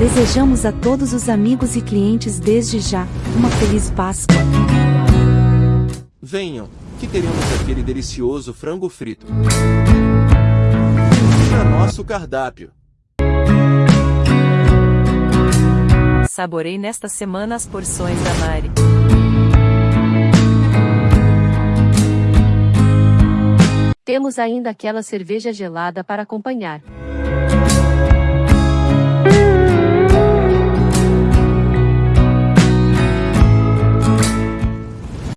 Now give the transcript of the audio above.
Desejamos a todos os amigos e clientes desde já uma feliz Páscoa. Venham, que teremos aquele delicioso frango frito. Para nosso cardápio. Saborei nesta semana as porções da Mari. Temos ainda aquela cerveja gelada para acompanhar.